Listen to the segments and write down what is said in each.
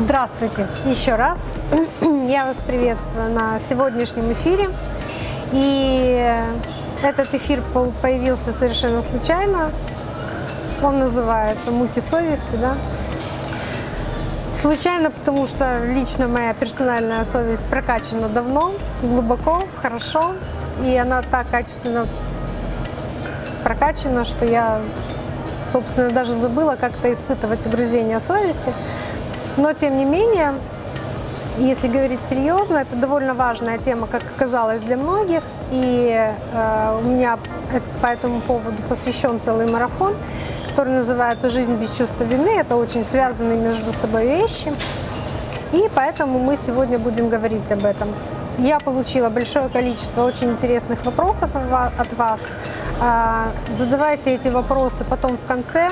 Здравствуйте еще раз. Я вас приветствую на сегодняшнем эфире. И этот эфир появился совершенно случайно. Он называется «Муки совести». Да? Случайно, потому что лично моя персональная совесть прокачана давно, глубоко, хорошо. И она так качественно прокачана, что я, собственно, даже забыла как-то испытывать угрызение совести. Но, тем не менее, если говорить серьезно, это довольно важная тема, как оказалось для многих. И э, у меня по этому поводу посвящен целый марафон, который называется «Жизнь без чувства вины». Это очень связанные между собой вещи. И поэтому мы сегодня будем говорить об этом. Я получила большое количество очень интересных вопросов от вас. А, задавайте эти вопросы потом в конце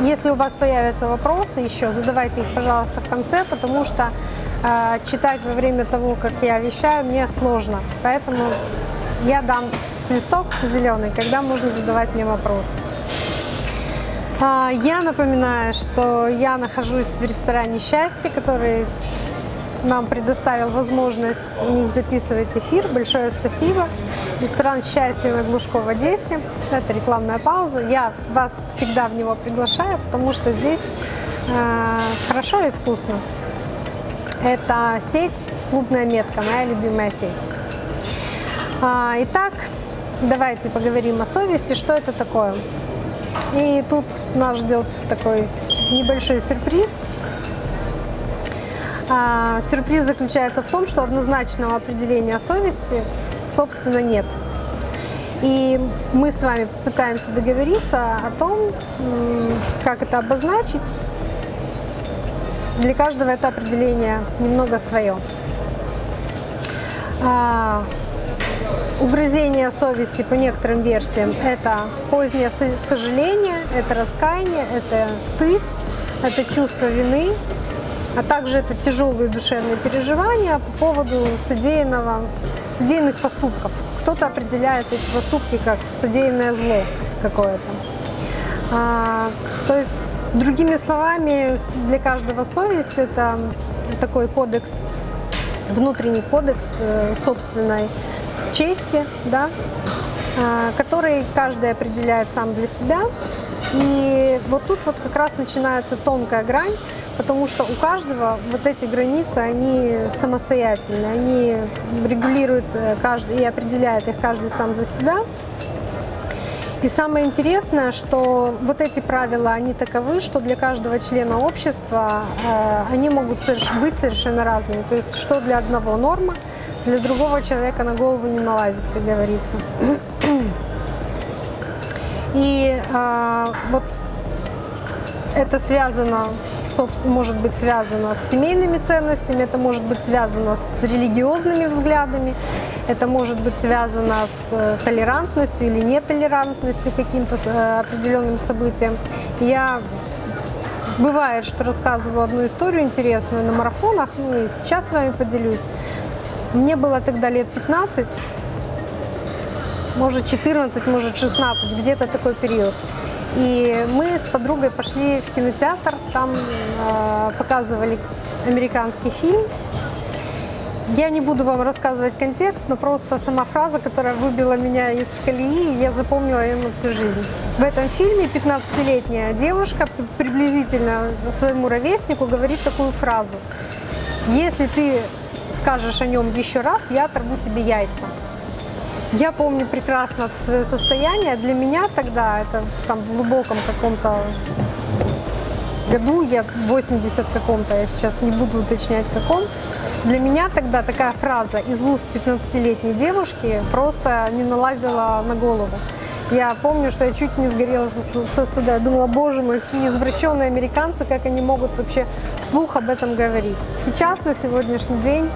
если у вас появятся вопросы еще, задавайте их, пожалуйста, в конце, потому что э, читать во время того, как я вещаю, мне сложно. Поэтому я дам свисток зеленый, когда можно задавать мне вопросы. А, я напоминаю, что я нахожусь в ресторане «Счастье», который нам предоставил возможность у них записывать эфир. Большое спасибо. Ресторан «Счастье» на Глушко в Одессе. Это рекламная пауза. Я вас всегда в него приглашаю, потому что здесь э, хорошо и вкусно. Это сеть «Клубная метка», моя любимая сеть. А, итак, давайте поговорим о совести, что это такое. И тут нас ждет такой небольшой сюрприз. А, сюрприз заключается в том, что однозначного определения совести собственно, нет. И мы с вами пытаемся договориться о том, как это обозначить. Для каждого это определение немного свое. А, угрызение совести по некоторым версиям – это позднее сожаление, это раскаяние, это стыд, это чувство вины, а также это тяжелые душевные переживания по поводу содеянного, содеянных поступков. Кто-то определяет эти поступки как содеянное зло какое-то. А, то есть, другими словами, для каждого совесть это такой кодекс, внутренний кодекс э, собственной чести, да, а, который каждый определяет сам для себя. И вот тут вот как раз начинается тонкая грань, потому что у каждого вот эти границы, они самостоятельные, они регулируют э, каждый и определяют их каждый сам за себя. И самое интересное, что вот эти правила, они таковы, что для каждого члена общества э, они могут быть совершенно разными. То есть, что для одного норма, для другого человека на голову не налазит, как говорится. И э, вот это связано может быть связано с семейными ценностями, это может быть связано с религиозными взглядами, это может быть связано с э, толерантностью или нетолерантностью каким-то э, определенным событиям. Я бывает, что рассказываю одну историю интересную на марафонах, ну и сейчас с вами поделюсь. Мне было тогда лет 15, может 14, может 16, где-то такой период. И мы с подругой пошли в кинотеатр, там э, показывали американский фильм. Я не буду вам рассказывать контекст, но просто сама фраза, которая выбила меня из колеи, я запомнила ее на всю жизнь. В этом фильме 15-летняя девушка приблизительно своему ровеснику говорит такую фразу. Если ты скажешь о нем еще раз, я оторву тебе яйца. Я помню прекрасно свое состояние. Для меня тогда, это там в глубоком каком-то году, я 80 каком-то, я сейчас не буду уточнять каком, для меня тогда такая фраза из уст 15-летней девушки просто не налазила на голову. Я помню, что я чуть не сгорела со, со стыда. Я думала, боже мой, какие извращенные американцы, как они могут вообще вслух об этом говорить. Сейчас, на сегодняшний день,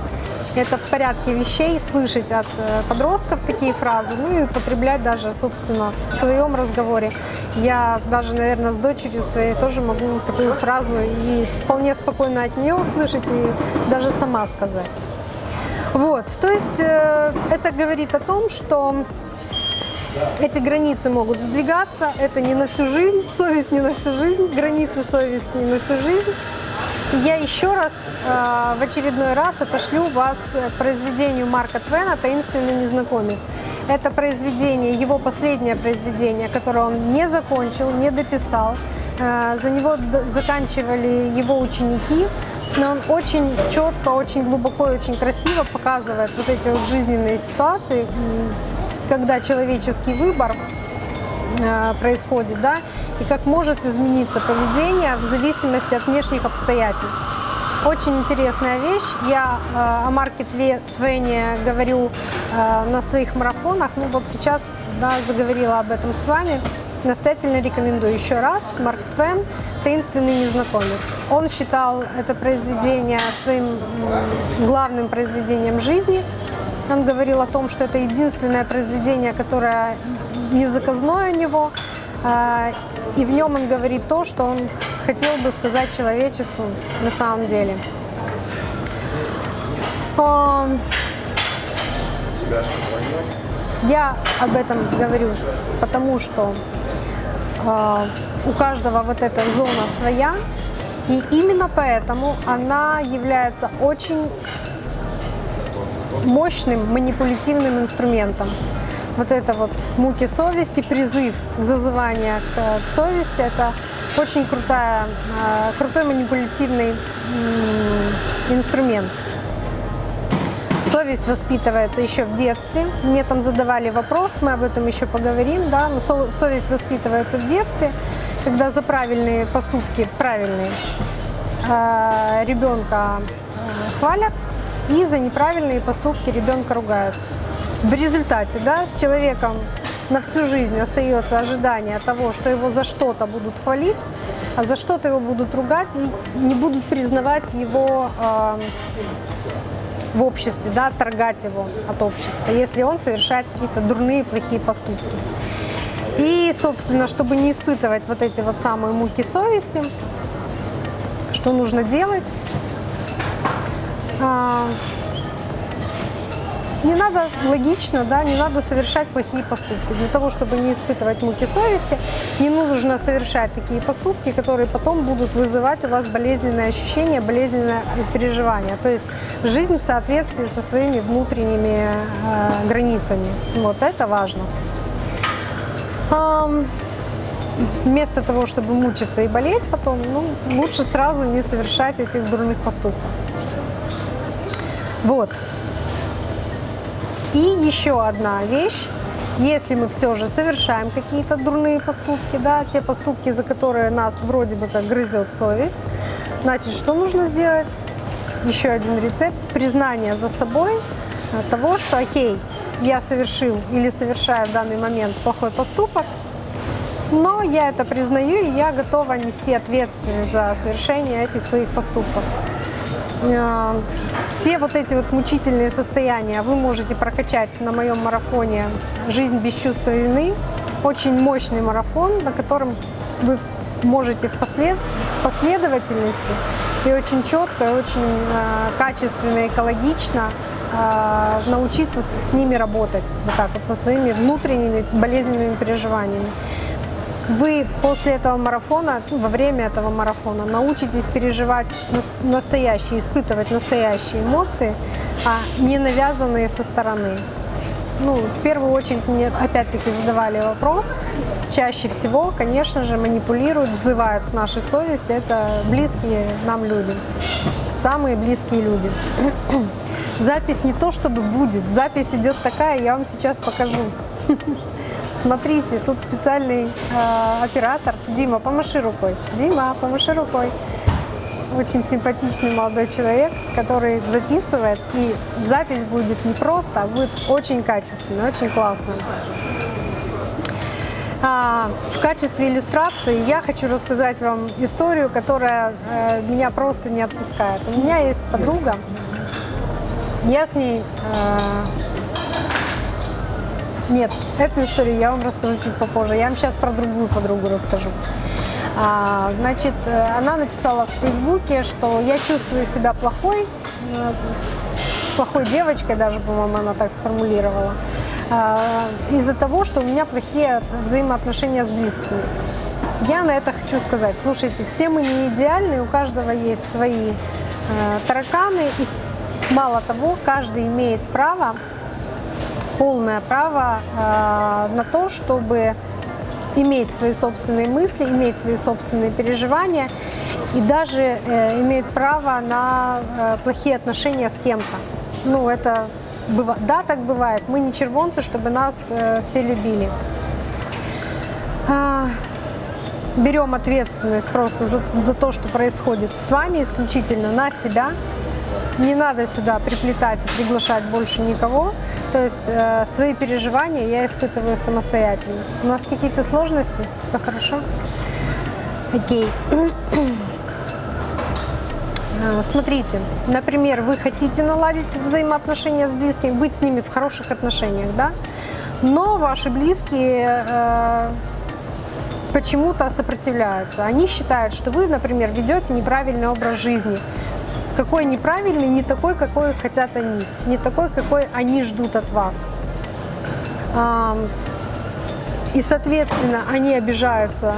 это в порядке вещей слышать от э, подростков такие фразы, ну и употреблять даже, собственно, в своем разговоре. Я даже, наверное, с дочерью своей тоже могу такую фразу и вполне спокойно от нее услышать и даже сама сказать. Вот, то есть э, это говорит о том, что эти границы могут сдвигаться, это не на всю жизнь, совесть не на всю жизнь, границы совести не на всю жизнь. Я еще раз, э, в очередной раз отошлю вас к произведению Марка Твена «Таинственный незнакомец». Это произведение, его последнее произведение, которое он не закончил, не дописал. Э, за него заканчивали его ученики, но он очень четко, очень глубоко и очень красиво показывает вот эти вот жизненные ситуации, когда человеческий выбор происходит, да, и как может измениться поведение в зависимости от внешних обстоятельств. Очень интересная вещь. Я э, о Марке Твене говорю э, на своих марафонах. Ну вот сейчас да, заговорила об этом с вами. Настоятельно рекомендую еще раз. Марк Твен «Таинственный незнакомец». Он считал это произведение своим главным произведением жизни. Он говорил о том, что это единственное произведение, которое не заказное у него. Э, и в нем он говорит то, что он хотел бы сказать человечеству на самом деле. Я об этом говорю, потому что э, у каждого вот эта зона своя, и именно поэтому она является очень мощным манипулятивным инструментом вот это вот муки совести, призыв к зазыванию к, к совести, это очень крутая, а, крутой манипулятивный инструмент. Совесть воспитывается еще в детстве. Мне там задавали вопрос, мы об этом еще поговорим. Да? Но совесть воспитывается в детстве, когда за правильные поступки, правильные, а, ребенка а, хвалят, и за неправильные поступки ребенка ругают. В результате да, с человеком на всю жизнь остается ожидание того, что его за что-то будут хвалить, а за что-то его будут ругать и не будут признавать его э, в обществе, да, отторгать его от общества, если он совершает какие-то дурные, плохие поступки. И, собственно, чтобы не испытывать вот эти вот самые муки совести, что нужно делать? Э, не надо логично, да, не надо совершать плохие поступки. Для того, чтобы не испытывать муки совести, не нужно совершать такие поступки, которые потом будут вызывать у вас болезненные ощущения, болезненное переживание. То есть жизнь в соответствии со своими внутренними э, границами. Вот это важно. Эм, вместо того, чтобы мучиться и болеть потом, ну, лучше сразу не совершать этих дурных поступков. Вот. И еще одна вещь. Если мы все же совершаем какие-то дурные поступки, да, те поступки, за которые нас вроде бы как грызет совесть, значит, что нужно сделать? Еще один рецепт – признание за собой того, что окей, я совершил или совершаю в данный момент плохой поступок, но я это признаю, и я готова нести ответственность за совершение этих своих поступков. Э, все вот эти вот мучительные состояния вы можете прокачать на моем марафоне «Жизнь без чувства вины». Очень мощный марафон, на котором вы можете в последовательности и очень четко, и очень э, качественно, экологично э, научиться с ними работать, вот так вот, со своими внутренними болезненными переживаниями вы после этого марафона, ну, во время этого марафона научитесь переживать настоящие, испытывать настоящие эмоции, а не навязанные со стороны. Ну, в первую очередь мне опять-таки задавали вопрос. Чаще всего, конечно же, манипулируют, взывают к нашей совести. Это близкие нам люди, самые близкие люди. Запись не то чтобы будет, запись идет такая, я вам сейчас покажу. Смотрите, тут специальный э, оператор. Дима, помаши рукой. Дима, помаши рукой. Очень симпатичный молодой человек, который записывает. И запись будет не просто, а будет очень качественная, очень классная. А, в качестве иллюстрации я хочу рассказать вам историю, которая э, меня просто не отпускает. У меня есть подруга, я с ней э, нет, эту историю я вам расскажу чуть попозже. Я вам сейчас про другую подругу расскажу. А, значит, э, она написала в Фейсбуке, что я чувствую себя плохой, э, плохой девочкой даже, по-моему, она так сформулировала, а, из-за того, что у меня плохие взаимоотношения с близкими. Я на это хочу сказать, слушайте, все мы не идеальны, у каждого есть свои э, тараканы, и мало того, каждый имеет право, полное право э, на то, чтобы иметь свои собственные мысли, иметь свои собственные переживания и даже э, имеют право на э, плохие отношения с кем-то. Ну, это быва... да, так бывает. Мы не червонцы, чтобы нас э, все любили. А, берем ответственность просто за, за то, что происходит с вами, исключительно на себя. Не надо сюда приплетать и приглашать больше никого. То есть э, свои переживания я испытываю самостоятельно. У нас какие-то сложности? Все хорошо? Окей. Э, смотрите, например, вы хотите наладить взаимоотношения с близкими, быть с ними в хороших отношениях, да? Но ваши близкие э, почему-то сопротивляются. Они считают, что вы, например, ведете неправильный образ жизни. Какой неправильный, не такой, какой хотят они, не такой, какой они ждут от вас. И, соответственно, они обижаются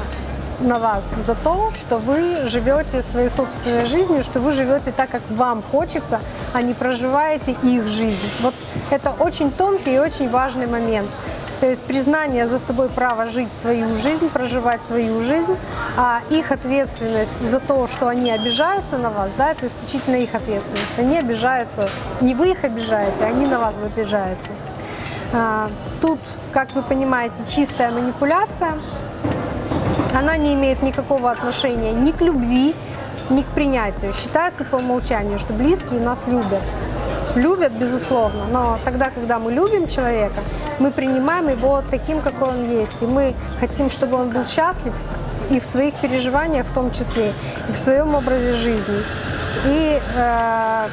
на вас за то, что вы живете своей собственной жизнью, что вы живете так, как вам хочется, а не проживаете их жизнь. Вот это очень тонкий и очень важный момент. То есть признание за собой права жить свою жизнь, проживать свою жизнь, а их ответственность за то, что они обижаются на вас, да, это исключительно их ответственность. Они обижаются, не вы их обижаете, а они на вас обижаются. А, тут, как вы понимаете, чистая манипуляция, она не имеет никакого отношения ни к любви, ни к принятию. Считается по умолчанию, что близкие нас любят. Любят, безусловно, но тогда, когда мы любим человека, мы принимаем его таким, какой он есть. И мы хотим, чтобы он был счастлив и в своих переживаниях в том числе, и в своем образе жизни. И э,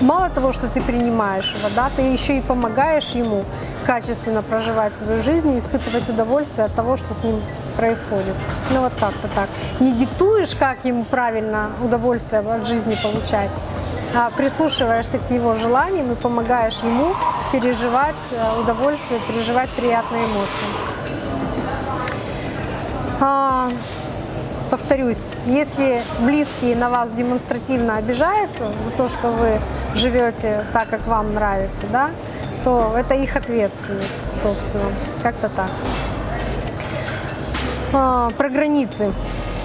мало того, что ты принимаешь его, да, ты еще и помогаешь ему качественно проживать свою жизнь и испытывать удовольствие от того, что с ним происходит. Ну вот как-то так. Не диктуешь, как ему правильно удовольствие от жизни получать, прислушиваешься к его желаниям и помогаешь ему переживать э, удовольствие, переживать приятные эмоции. А, повторюсь, если близкие на вас демонстративно обижаются за то, что вы живете так, как вам нравится, да, то это их ответственность, собственно, как-то так. А, про границы.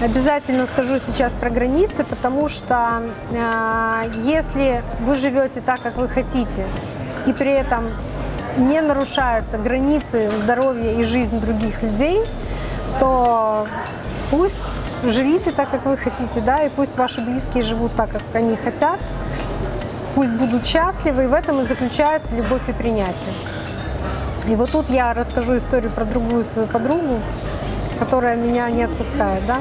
Обязательно скажу сейчас про границы, потому что э, если вы живете так, как вы хотите, и при этом не нарушаются границы здоровья и жизнь других людей, то пусть живите так, как вы хотите, да, и пусть ваши близкие живут так, как они хотят, пусть будут счастливы, и в этом и заключается любовь и принятие. И вот тут я расскажу историю про другую свою подругу, которая меня не отпускает, да.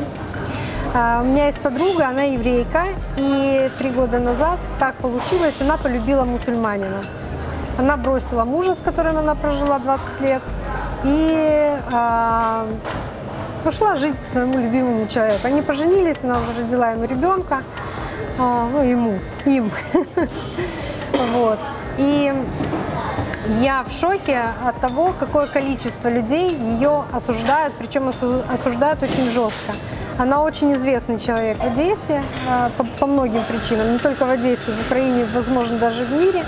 А, у меня есть подруга, она еврейка, и три года назад так получилось, она полюбила мусульманина. Она бросила мужа, с которым она прожила 20 лет, и а, ушла жить к своему любимому человеку. Они поженились, она уже родила ему ребенка, а, ну ему, им. Вот. И я в шоке от того, какое количество людей ее осуждают, причем осуждают очень жестко. Она очень известный человек в Одессе э, по, по многим причинам, не только в Одессе, в Украине, возможно, даже в мире.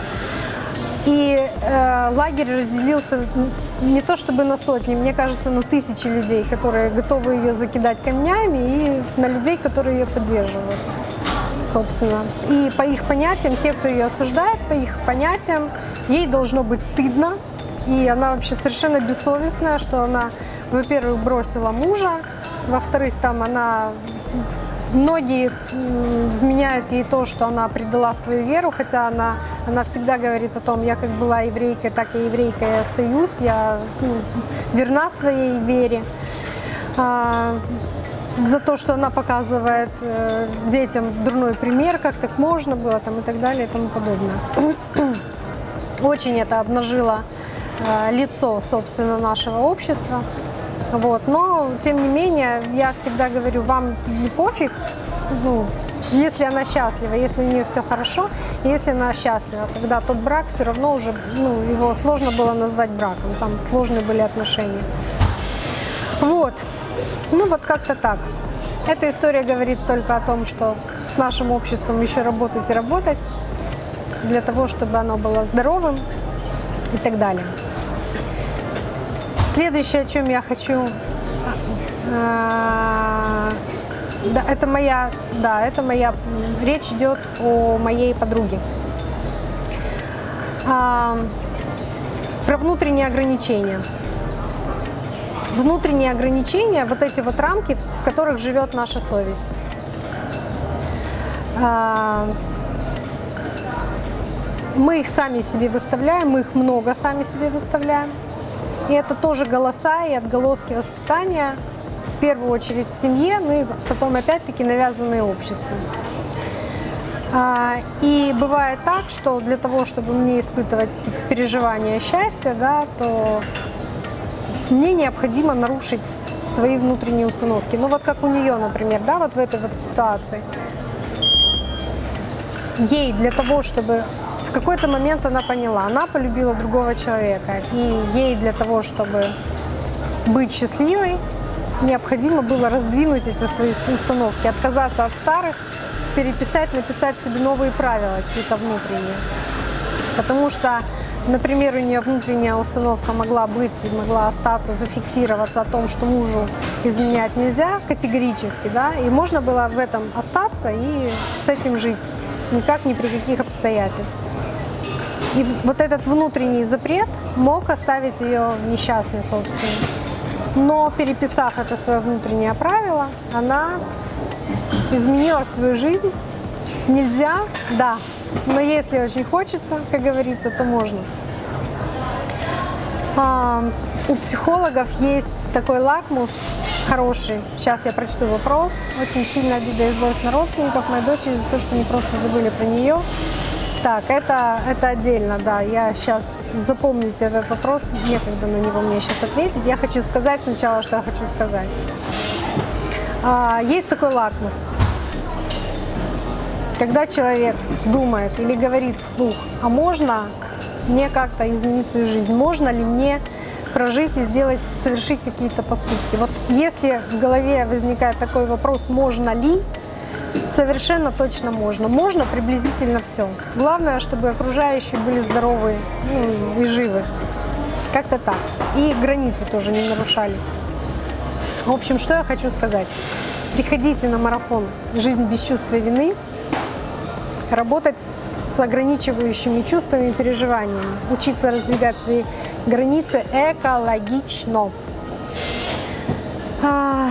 И э, лагерь разделился не то чтобы на сотни, мне кажется, на тысячи людей, которые готовы ее закидать камнями, и на людей, которые ее поддерживают, собственно. И по их понятиям, те, кто ее осуждает, по их понятиям, ей должно быть стыдно, и она вообще совершенно бессовестная, что она, во-первых, бросила мужа, во-вторых, там она Многие вменяют ей то, что она предала свою веру, хотя она, она всегда говорит о том, я как была еврейкой, так и еврейкой и остаюсь, я ну, верна своей вере. А, за то, что она показывает э, детям дурной пример, как так можно было там, и так далее и тому подобное. Очень это обнажило э, лицо, собственно, нашего общества. Вот. Но, тем не менее, я всегда говорю, вам не пофиг, ну, если она счастлива, если у нее все хорошо, если она счастлива, тогда тот брак все равно уже, ну, его сложно было назвать браком, там сложные были отношения. Вот. Ну вот как-то так. Эта история говорит только о том, что с нашим обществом еще работать и работать для того, чтобы оно было здоровым и так далее. Следующее, о чем я хочу, а, да, это моя, да, это моя, речь идет о моей подруге. А, про внутренние ограничения. Внутренние ограничения, вот эти вот рамки, в которых живет наша совесть. А, мы их сами себе выставляем, мы их много сами себе выставляем. И это тоже голоса и отголоски воспитания, в первую очередь в семье, ну и потом опять-таки навязанные обществом. А, и бывает так, что для того, чтобы мне испытывать какие-то переживания счастья, да, то мне необходимо нарушить свои внутренние установки. Ну вот как у нее, например, да, вот в этой вот ситуации. Ей для того, чтобы в какой-то момент она поняла, она полюбила другого человека, и ей для того, чтобы быть счастливой, необходимо было раздвинуть эти свои установки, отказаться от старых, переписать, написать себе новые правила какие-то внутренние. Потому что, например, у нее внутренняя установка могла быть и могла остаться, зафиксироваться о том, что мужу изменять нельзя категорически, да, и можно было в этом остаться и с этим жить, никак ни при каких обстоятельствах. И вот этот внутренний запрет мог оставить ее несчастной, собственно. Но переписав это свое внутреннее правило, она изменила свою жизнь. Нельзя, да, но если очень хочется, как говорится, то можно. А, у психологов есть такой лакмус хороший. Сейчас я прочту вопрос. Очень сильно обида и злость на родственников моей дочери за то, что они просто забыли про нее. Так, это, это отдельно, да. Я сейчас запомните этот вопрос, некогда на него мне сейчас ответить. Я хочу сказать сначала, что я хочу сказать. А, есть такой лакмус. Когда человек думает или говорит вслух, а можно мне как-то изменить свою жизнь, можно ли мне прожить и сделать, совершить какие-то поступки. Вот если в голове возникает такой вопрос, можно ли, Совершенно точно можно. Можно приблизительно все. Главное, чтобы окружающие были здоровы ну, и живы. Как-то так. И границы тоже не нарушались. В общем, что я хочу сказать. Приходите на марафон «Жизнь без чувства вины», работать с ограничивающими чувствами и переживаниями, учиться раздвигать свои границы экологично. А,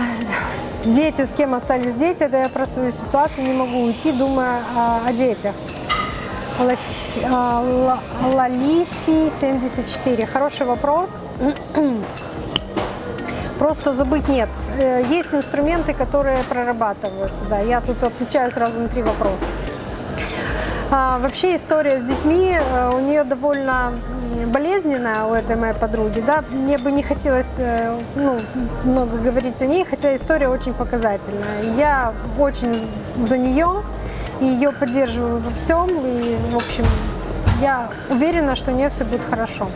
дети, с кем остались дети, это я про свою ситуацию не могу уйти, думая о, о детях. А, Лалифи 74. Хороший вопрос. Просто забыть нет. Э, есть инструменты, которые прорабатываются. Да, я тут отвечаю сразу на три вопроса. А, вообще история с детьми э, у нее довольно болезненная у этой моей подруги, да, мне бы не хотелось э, ну, много говорить о ней, хотя история очень показательная. Я очень за нее и ее поддерживаю во всем, и, в общем, я уверена, что у нее все будет хорошо.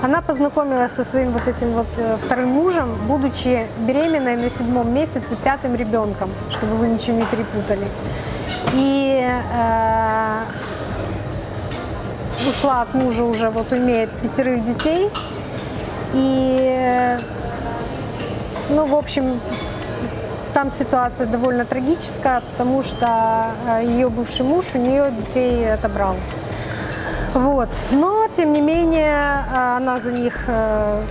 Она познакомилась со своим вот этим вот э, вторым мужем, будучи беременной на седьмом месяце пятым ребенком, чтобы вы ничего не перепутали. И э, ушла от мужа уже, вот имеет пятерых детей. И, ну, в общем, там ситуация довольно трагическая, потому что э, ее бывший муж у нее детей отобрал. Вот. Но, тем не менее, э, она за них э,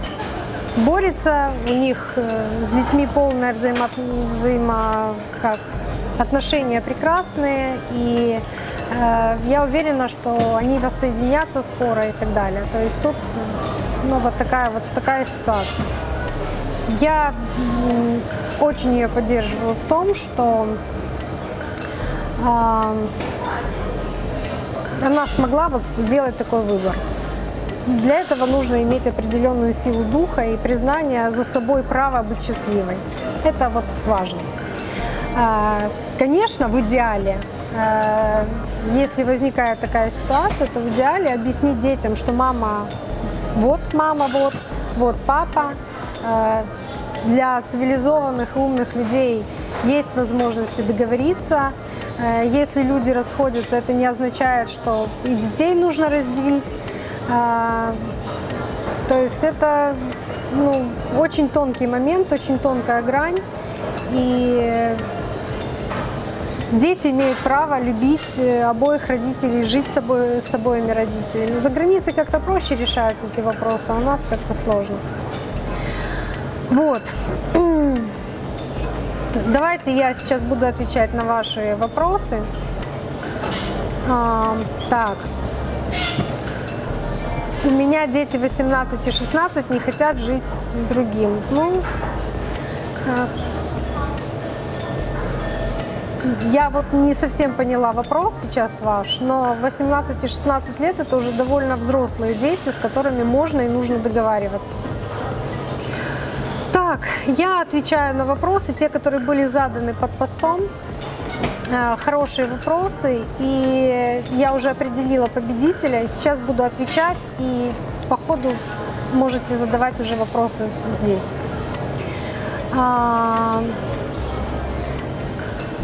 борется, у них с детьми полное взаимо, взаимо как, отношения прекрасные, и Э, я уверена, что они воссоединятся скоро и так далее. То есть тут ну, вот, такая, вот такая ситуация. Я очень ее поддерживаю в том, что э, она смогла вот сделать такой выбор. Для этого нужно иметь определенную силу духа и признание за собой права быть счастливой. Это вот важно. Э, конечно, в идеале Э, если возникает такая ситуация, то в идеале объяснить детям, что мама, вот мама, вот, вот папа, э, для цивилизованных и умных людей есть возможности договориться. Э, Если люди расходятся, это не означает, что и детей нужно разделить. А, То есть это ну, очень тонкий момент, очень тонкая грань. И дети имеют право любить э, обоих родителей, жить с, собой, с обоими родителями. За границей как-то проще решаются эти вопросы, а у нас как-то сложно. Вот. Давайте я сейчас буду отвечать на ваши вопросы. А, так. У меня дети 18 и 16 не хотят жить с другим. Ну, а, я вот не совсем поняла вопрос сейчас ваш, но 18 и 16 лет это уже довольно взрослые дети, с которыми можно и нужно договариваться. Так, я отвечаю на вопросы, те, которые были заданы под постом. Э, Хорошие вопросы, и я уже определила победителя, сейчас буду отвечать, и по ходу можете задавать уже вопросы здесь. А,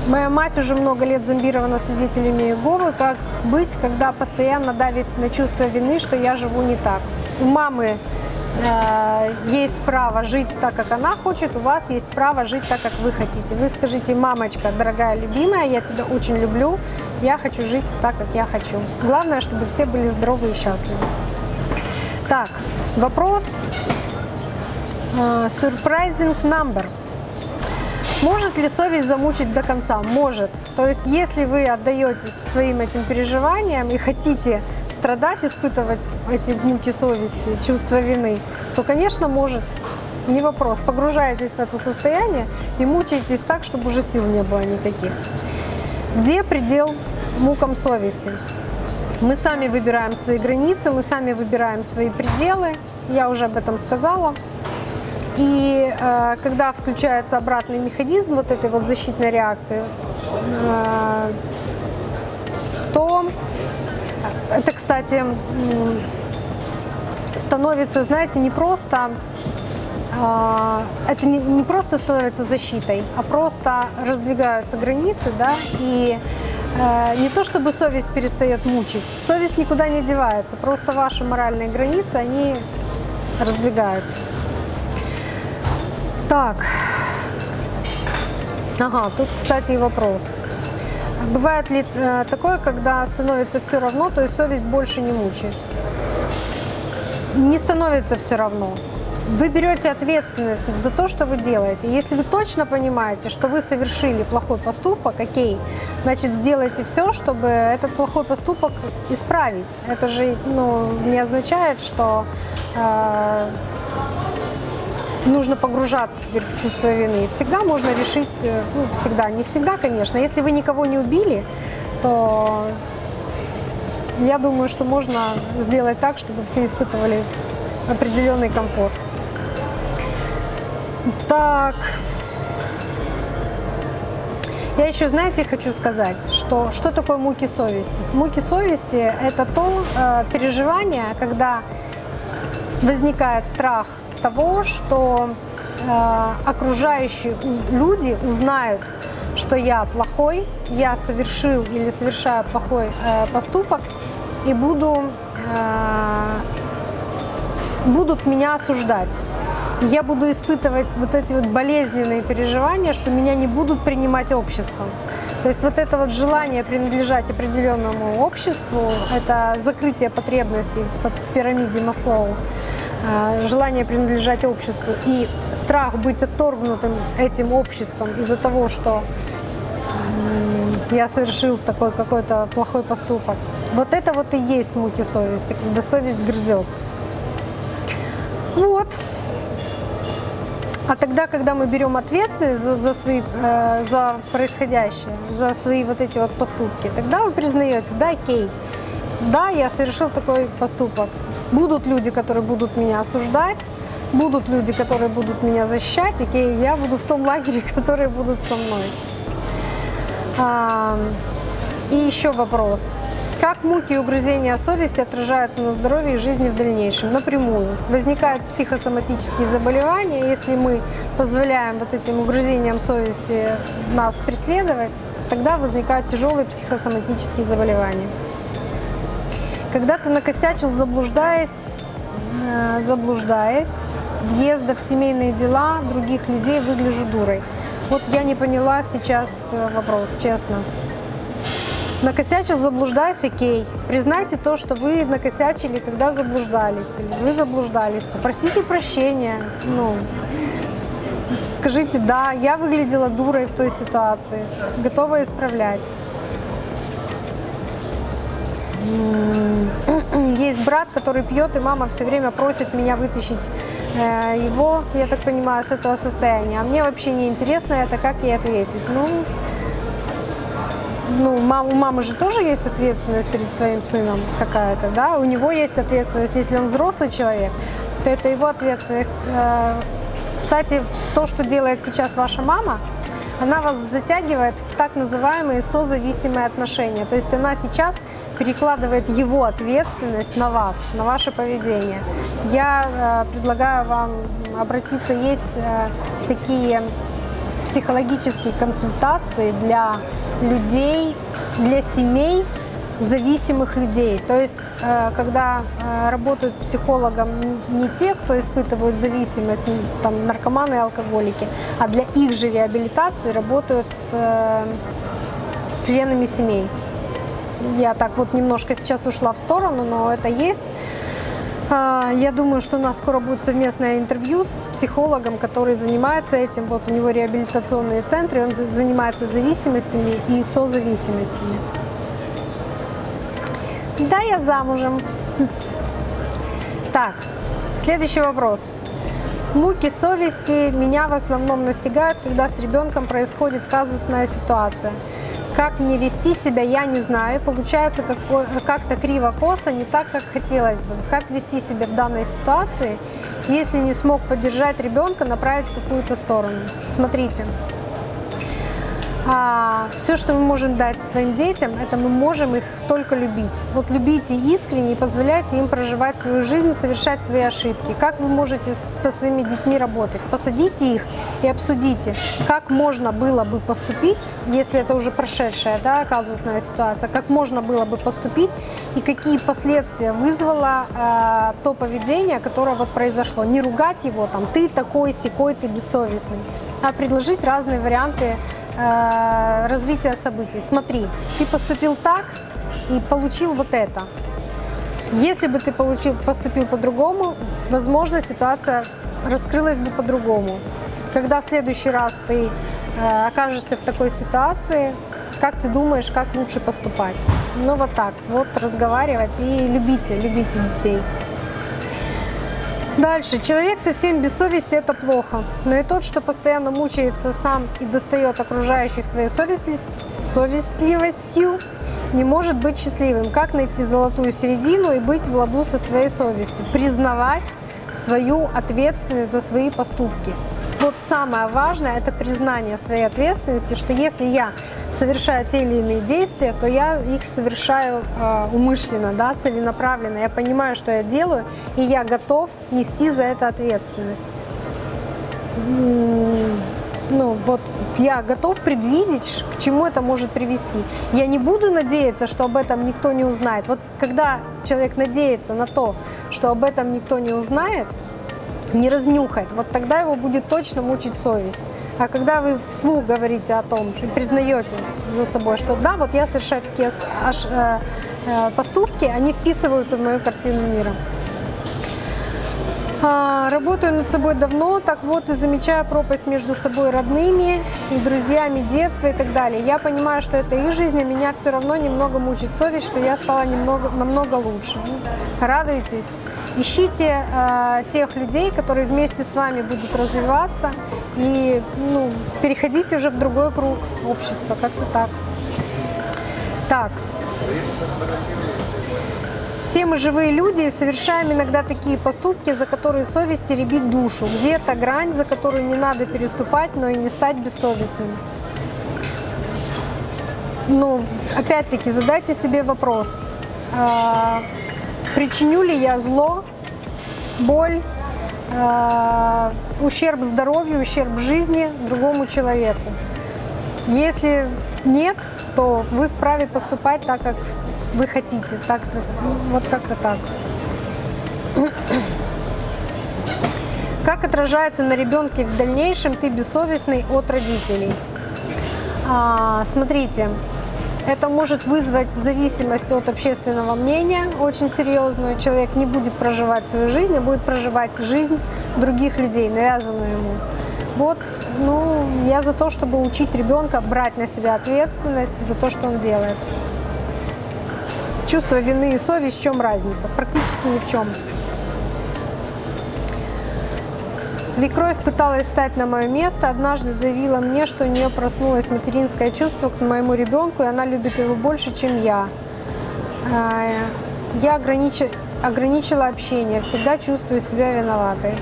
Моя мать уже много лет зомбирована свидетелями Иеговы. Как быть, когда постоянно давит на чувство вины, что я живу не так? У мамы есть право жить так, как она хочет, у вас есть право жить так, как вы хотите. Вы скажите, мамочка, дорогая, любимая, я тебя очень люблю, я хочу жить так, как я хочу. Главное, чтобы все были здоровы и счастливы. Так, вопрос. Э, Surprising number. Может ли совесть замучить до конца? Может. То есть, если вы отдаетесь своим этим переживаниям и хотите страдать, испытывать эти муки совести, чувство вины, то, конечно, может. Не вопрос. Погружаетесь в это состояние и мучаетесь так, чтобы уже сил не было никаких. Где предел мукам совести? Мы сами выбираем свои границы, мы сами выбираем свои пределы. Я уже об этом сказала. И э, когда включается обратный механизм вот этой вот защитной реакции, э, то это, кстати, становится, знаете, не просто э, это не просто становится защитой, а просто раздвигаются границы, да, и э, не то чтобы совесть перестает мучить, совесть никуда не девается, просто ваши моральные границы, они раздвигаются. Так. Ага, тут, кстати, и вопрос. Бывает ли э, такое, когда становится все равно, то есть совесть больше не мучает? Не становится все равно. Вы берете ответственность за то, что вы делаете. Если вы точно понимаете, что вы совершили плохой поступок, окей, значит сделайте все, чтобы этот плохой поступок исправить. Это же ну, не означает, что э, нужно погружаться теперь в чувство вины. Всегда можно решить, э, ну, всегда, не всегда, конечно. Если вы никого не убили, то я думаю, что можно сделать так, чтобы все испытывали определенный комфорт. Так. Я еще, знаете, хочу сказать, что что такое муки совести? Муки совести – это то э, переживание, когда возникает страх того, что э, окружающие люди узнают, что я плохой, я совершил или совершаю плохой э, поступок и буду, э, будут меня осуждать. Я буду испытывать вот эти вот болезненные переживания, что меня не будут принимать обществом. То есть вот это вот желание принадлежать определенному обществу, это закрытие потребностей по пирамиде Маслоу, желание принадлежать обществу и страх быть отторгнутым этим обществом из-за того, что я совершил такой какой-то плохой поступок. Вот это вот и есть муки совести, когда совесть грызет. Вот. А тогда, когда мы берем ответственность за, за свои, э, за происходящее, за свои вот эти вот поступки, тогда вы признаете, да, окей, да, я совершил такой поступок. Будут люди, которые будут меня осуждать, будут люди, которые будут меня защищать, окей, я буду в том лагере, которые будут со мной. А, и еще вопрос. Как муки и угрызения совести отражаются на здоровье и жизни в дальнейшем? Напрямую. Возникают психосоматические заболевания, если мы позволяем вот этим угрызениям совести нас преследовать, тогда возникают тяжелые психосоматические заболевания. Когда ты накосячил, заблуждаясь, э, заблуждаясь, въезда в семейные дела других людей выгляжу дурой. Вот я не поняла сейчас э, вопрос, честно. Накосячил, заблуждаясь, окей. Признайте то, что вы накосячили, когда заблуждались. Или вы заблуждались. Попросите прощения. Ну, скажите, да, я выглядела дурой в той ситуации. Готова исправлять. Есть брат, который пьет, и мама все время просит меня вытащить э, его, я так понимаю, с этого состояния. А мне вообще не интересно это, как ей ответить. Ну, ну, у мамы же тоже есть ответственность перед своим сыном какая-то, да, у него есть ответственность, если он взрослый человек, то это его ответственность. Э, кстати, то, что делает сейчас ваша мама, она вас затягивает в так называемые созависимые отношения. То есть она сейчас перекладывает его ответственность на вас, на ваше поведение. Я э, предлагаю вам обратиться, есть э, такие психологические консультации для людей, для семей зависимых людей. То есть, э, когда э, работают психологом не те, кто испытывают зависимость, там, наркоманы и алкоголики, а для их же реабилитации работают с, э, с членами семей. Я так вот немножко сейчас ушла в сторону, но это есть. А, я думаю, что у нас скоро будет совместное интервью с психологом, который занимается этим. Вот у него реабилитационные центры, он занимается зависимостями и созависимостями. Да, я замужем. Так, следующий вопрос. Муки совести меня в основном настигают, когда с ребенком происходит казусная ситуация. Как мне вести себя, я не знаю. Получается как-то криво-косо, не так, как хотелось бы. Как вести себя в данной ситуации, если не смог поддержать ребенка, направить в какую-то сторону. Смотрите, а, все, что мы можем дать своим детям, это мы можем их только любить. Вот любите искренне и позволяйте им проживать свою жизнь, совершать свои ошибки. Как вы можете со своими детьми работать? Посадите их и обсудите, как можно было бы поступить, если это уже прошедшая да, казусная ситуация, как можно было бы поступить и какие последствия вызвало э, то поведение, которое вот произошло. Не ругать его, там, ты такой, секой, ты бессовестный, а предложить разные варианты Э, развития событий. Смотри, ты поступил так и получил вот это. Если бы ты получил, поступил по-другому, возможно, ситуация раскрылась бы по-другому. Когда в следующий раз ты э, окажешься в такой ситуации, как ты думаешь, как лучше поступать? Ну вот так, вот разговаривать и любите, любите детей. Дальше. Человек совсем без совести – это плохо. Но и тот, что постоянно мучается сам и достает окружающих своей совестли... совестливостью, не может быть счастливым. Как найти золотую середину и быть в ладу со своей совестью? Признавать свою ответственность за свои поступки вот самое важное – это признание своей ответственности, что если я совершаю те или иные действия, то я их совершаю э, умышленно, да, целенаправленно. Я понимаю, что я делаю, и я готов нести за это ответственность. Ну, вот я готов предвидеть, к чему это может привести. Я не буду надеяться, что об этом никто не узнает. Вот когда человек надеется на то, что об этом никто не узнает, не разнюхает, вот тогда его будет точно мучить совесть. А когда вы вслух говорите о том, что признаете за собой, что да, вот я совершаю такие аж, э, э, поступки, они вписываются в мою картину мира. А, работаю над собой давно, так вот и замечаю пропасть между собой родными и друзьями детства и так далее. Я понимаю, что это их жизнь, а меня все равно немного мучит совесть, что я стала немного, намного лучше. Радуйтесь. Ищите э, тех людей, которые вместе с вами будут развиваться и ну, переходите уже в другой круг общества, как-то так. Так. Все мы живые люди и совершаем иногда такие поступки, за которые совесть теребит душу. Где то грань, за которую не надо переступать, но и не стать бессовестным? Ну, опять-таки, задайте себе вопрос – э, причиню ли я зло, боль, э, ущерб здоровью, ущерб жизни другому человеку. Если нет, то вы вправе поступать так, как вы хотите, так, вот как-то так. Как отражается на ребенке в дальнейшем ты бессовестный от родителей? А, смотрите, это может вызвать зависимость от общественного мнения, очень серьезную. Человек не будет проживать свою жизнь, а будет проживать жизнь других людей, навязанную ему. Вот, ну, я за то, чтобы учить ребенка брать на себя ответственность за то, что он делает. Чувство вины и совесть, в чем разница? Практически ни в чем. Свекровь пыталась стать на мое место, однажды заявила мне, что у нее проснулось материнское чувство к моему ребенку, и она любит его больше, чем я. А, я ограничи... ограничила общение, всегда чувствую себя виноватой.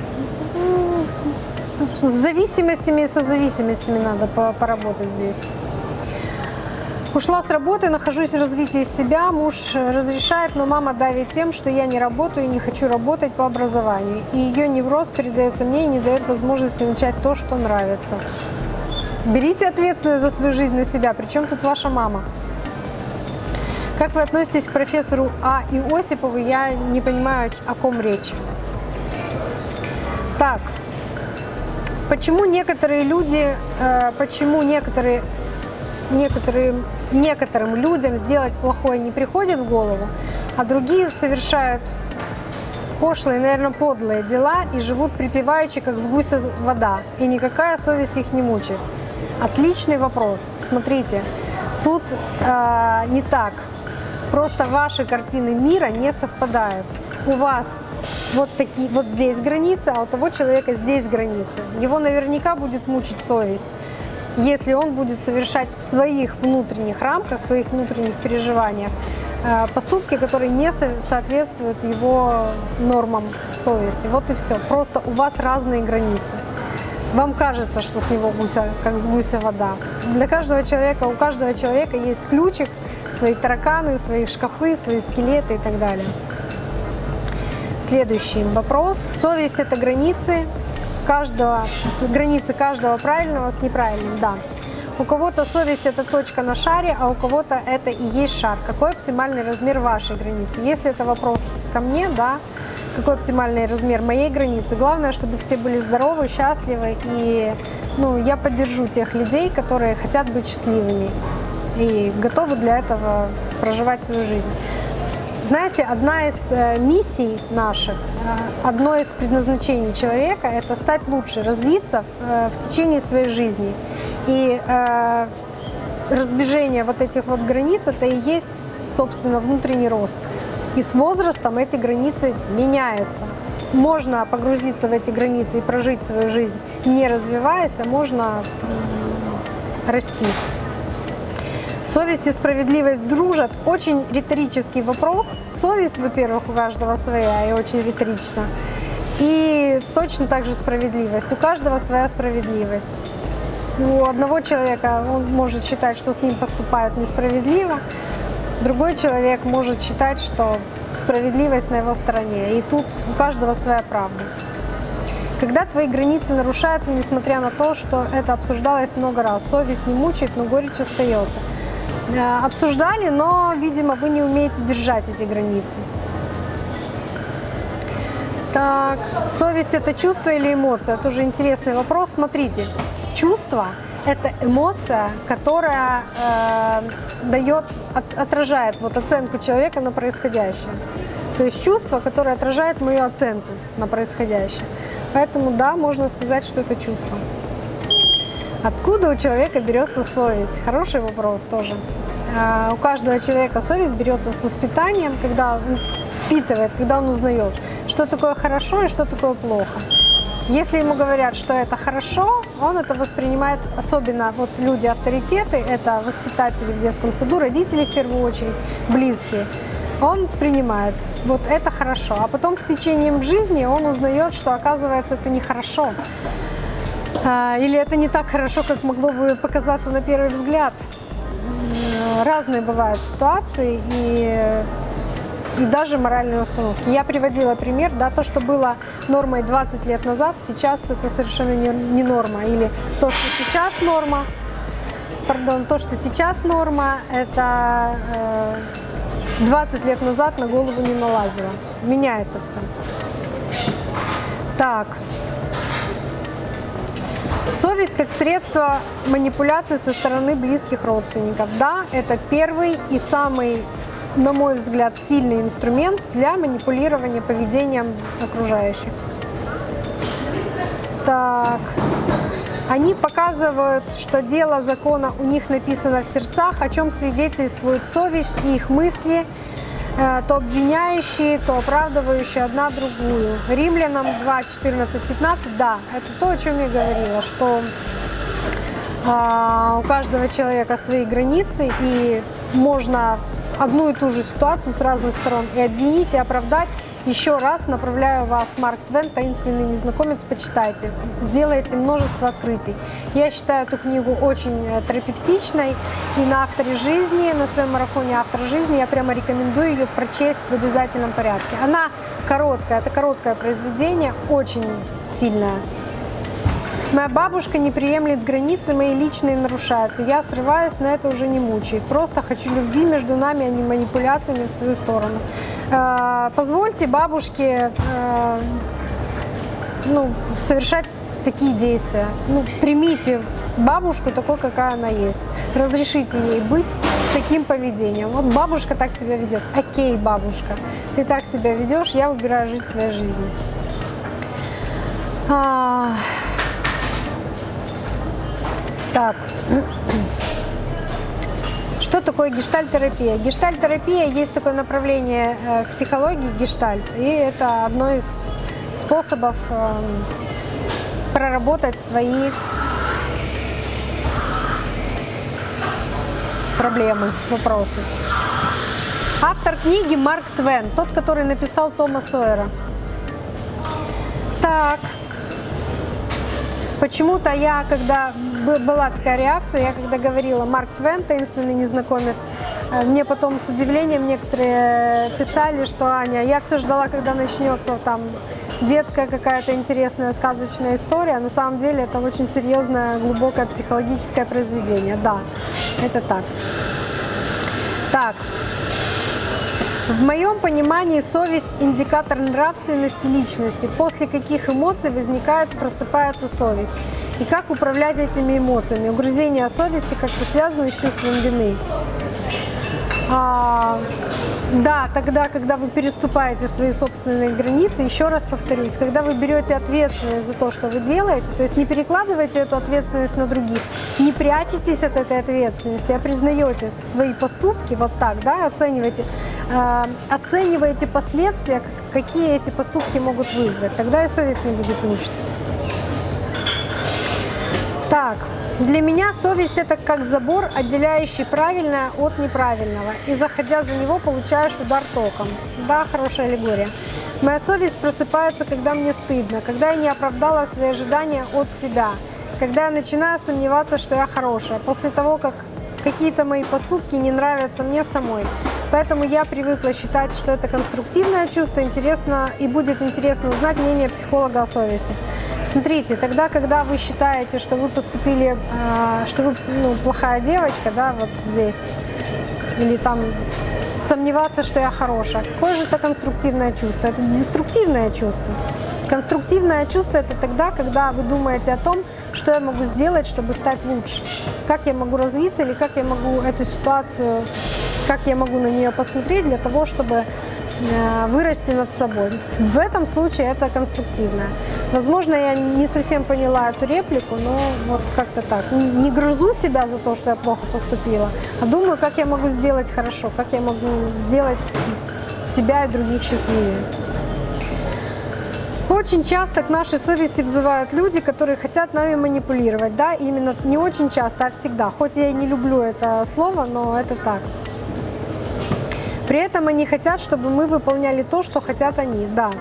С зависимостями и со зависимостями надо поработать здесь. Ушла с работы, нахожусь в развитии себя, муж разрешает, но мама давит тем, что я не работаю и не хочу работать по образованию. И ее невроз передается мне и не дает возможности начать то, что нравится. Берите ответственность за свою жизнь на себя, причем тут ваша мама. Как вы относитесь к профессору А. Иосипову, я не понимаю, о ком речь. Так, почему некоторые люди, э, почему некоторые некоторым, некоторым людям сделать плохое не приходит в голову, а другие совершают пошлые, наверное, подлые дела и живут припеваючи, как с гуся вода, и никакая совесть их не мучает. Отличный вопрос. Смотрите, тут э, не так. Просто ваши картины мира не совпадают. У вас вот такие, вот здесь границы, а у того человека здесь границы. Его наверняка будет мучить совесть если он будет совершать в своих внутренних рамках, в своих внутренних переживаниях э, поступки, которые не соответствуют его нормам совести. Вот и все. Просто у вас разные границы. Вам кажется, что с него гуся, как с гуся вода. Для каждого человека, у каждого человека есть ключик, свои тараканы, свои шкафы, свои скелеты и так далее. Следующий вопрос. Совесть – это границы, каждого, с границы каждого правильного с неправильным, да. У кого-то совесть это точка на шаре, а у кого-то это и есть шар. Какой оптимальный размер вашей границы? Если это вопрос ко мне, да, какой оптимальный размер моей границы. Главное, чтобы все были здоровы, счастливы, и ну, я поддержу тех людей, которые хотят быть счастливыми и готовы для этого проживать свою жизнь. Знаете, одна из э, миссий наших, э, одно из предназначений человека – это стать лучше, развиться э, в течение своей жизни. И раздвижение вот этих вот границ – это и есть, собственно, внутренний рост. И с возрастом эти границы меняются. Можно погрузиться в эти границы и прожить свою жизнь, не развиваясь, а можно расти. Совесть и справедливость дружат. Очень риторический вопрос. Совесть, во-первых, у каждого своя и очень риторично. И точно так же справедливость. У каждого своя справедливость. У одного человека он может считать, что с ним поступают несправедливо. Другой человек может считать, что справедливость на его стороне. И тут у каждого своя правда. Когда твои границы нарушаются, несмотря на то, что это обсуждалось много раз, совесть не мучает, но горечь остается. Э, обсуждали, но, видимо, вы не умеете держать эти границы. Так, совесть это чувство или эмоция? Тоже интересный вопрос. Смотрите, чувство это эмоция, которая э, дает, от, отражает вот оценку человека на происходящее. То есть чувство, которое отражает мою оценку на происходящее. Поэтому да, можно сказать, что это чувство. Откуда у человека берется совесть? Хороший вопрос тоже. А, у каждого человека совесть берется с воспитанием, когда он впитывает, когда он узнает, что такое хорошо и что такое плохо. Если ему говорят, что это хорошо, он это воспринимает, особенно вот люди-авторитеты, это воспитатели в детском саду, родители в первую очередь, близкие. Он принимает, вот это хорошо. А потом с течением жизни он узнает, что оказывается это нехорошо. А, или это не так хорошо, как могло бы показаться на первый взгляд. Разные бывают ситуации, и и даже моральные установки. Я приводила пример, да, то, что было нормой 20 лет назад, сейчас это совершенно не, не норма. Или то, что сейчас норма, пардон, то, что сейчас норма, это э, 20 лет назад на голову не налазило. Меняется все. Так. Совесть как средство манипуляции со стороны близких родственников. Да, это первый и самый, на мой взгляд, сильный инструмент для манипулирования поведением окружающих. Так. Они показывают, что дело закона у них написано в сердцах, о чем свидетельствует совесть и их мысли, то обвиняющие, то оправдывающие одна другую. Римлянам 2, 14, 15, да, это то, о чем я говорила, что а, у каждого человека свои границы, и можно одну и ту же ситуацию с разных сторон и обвинить, и оправдать, еще раз направляю вас, Марк Твен, «Таинственный незнакомец», почитайте. Сделайте множество открытий. Я считаю эту книгу очень э, терапевтичной. И на авторе жизни, на своем марафоне «Автор жизни» я прямо рекомендую ее прочесть в обязательном порядке. Она короткая, это короткое произведение, очень сильное. Моя бабушка не приемлет границы, мои личные нарушаются. Я срываюсь, но это уже не мучает. Просто хочу любви между нами, а не манипуляциями в свою сторону. Э, позвольте бабушке э, ну, совершать такие действия. Ну, примите бабушку такой, какая она есть. Разрешите ей быть с таким поведением. Вот бабушка так себя ведет. Окей, бабушка, ты так себя ведешь, я выбираю жить своей жизнью. Так. Что такое гештальтерапия? Гештальтерапия есть такое направление э, психологии гештальт, и это одно из способов э, проработать свои проблемы, вопросы. Автор книги Марк Твен, тот, который написал Тома Сойера. Так, почему-то я, когда была такая реакция, я когда говорила Марк Твен, таинственный незнакомец, э, мне потом с удивлением некоторые писали, что Аня, я все ждала, когда начнется там детская какая-то интересная сказочная история. На самом деле это очень серьезное, глубокое психологическое произведение. Да, это так. Так. В моем понимании совесть – индикатор нравственности личности. После каких эмоций возникает, просыпается совесть и как управлять этими эмоциями. Угрызение совести как-то связано с чувством вины. А, да, тогда, когда вы переступаете свои собственные границы, еще раз повторюсь, когда вы берете ответственность за то, что вы делаете, то есть не перекладываете эту ответственность на других, не прячетесь от этой ответственности, а признаете свои поступки вот так, да, оцениваете, э, оцениваете последствия, какие эти поступки могут вызвать, тогда и совесть не будет мучить. Так, для меня совесть это как забор, отделяющий правильное от неправильного. И заходя за него, получаешь удар током. Да, хорошая аллегория. Моя совесть просыпается, когда мне стыдно, когда я не оправдала свои ожидания от себя, когда я начинаю сомневаться, что я хорошая, после того, как какие-то мои поступки не нравятся мне самой. Поэтому я привыкла считать, что это конструктивное чувство, интересно и будет интересно узнать мнение психолога о совести. Смотрите, тогда, когда вы считаете, что вы поступили, а, что вы ну, плохая девочка, да, вот здесь, или там сомневаться, что я хорошая. Какое же это конструктивное чувство? Это деструктивное чувство. Конструктивное чувство – это тогда, когда вы думаете о том, что я могу сделать, чтобы стать лучше, как я могу развиться или как я могу эту ситуацию, как я могу на нее посмотреть для того, чтобы вырасти над собой. В этом случае это конструктивное. Возможно, я не совсем поняла эту реплику, но вот как-то так. Не грызу себя за то, что я плохо поступила, а думаю, как я могу сделать хорошо, как я могу сделать себя и других счастливее. Очень часто к нашей совести взывают люди, которые хотят нами манипулировать. Да, именно не очень часто, а всегда. Хоть я и не люблю это слово, но это так. При этом они хотят, чтобы мы выполняли то, что хотят они, да.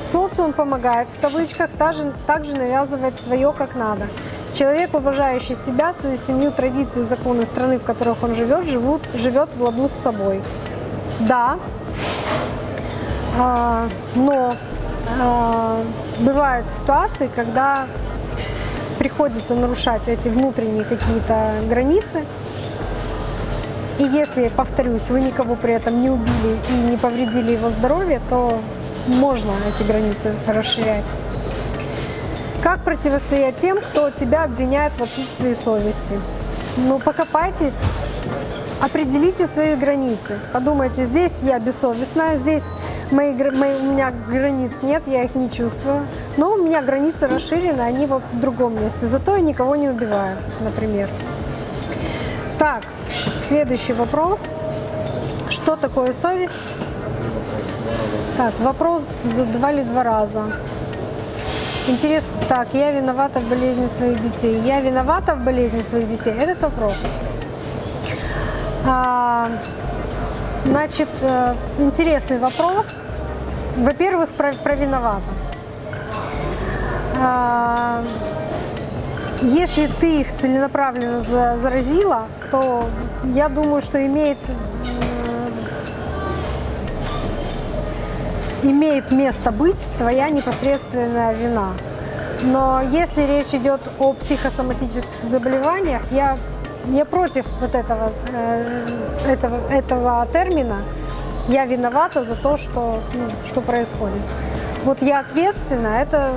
Социум помогает, в кавычках, также, также навязывает свое как надо. Человек, уважающий себя, свою семью, традиции, законы страны, в которых он живет, живут, живет в ладу с собой. Да, А, но а, бывают ситуации, когда приходится нарушать эти внутренние какие-то границы. И если, повторюсь, вы никого при этом не убили и не повредили его здоровье, то можно эти границы расширять. Как противостоять тем, кто тебя обвиняет в отсутствии совести? Ну, покопайтесь, определите свои границы. Подумайте, здесь я бессовестная, здесь мои, мои, у меня границ нет, я их не чувствую. Но у меня границы расширены, они вот в другом месте. Зато я никого не убиваю, например. Так, следующий вопрос. Что такое совесть? Так, вопрос задавали два раза. Интересно, так, я виновата в болезни своих детей. Я виновата в болезни своих детей? Этот вопрос. А, значит, э, интересный вопрос. Во-первых, про, про виновата. А, если ты их целенаправленно заразила, то я думаю, что имеет имеет место быть твоя непосредственная вина. Но если речь идет о психосоматических заболеваниях, я, не против вот этого, э, этого, этого термина. Я виновата за то, что, ну, что происходит. Вот я ответственна, это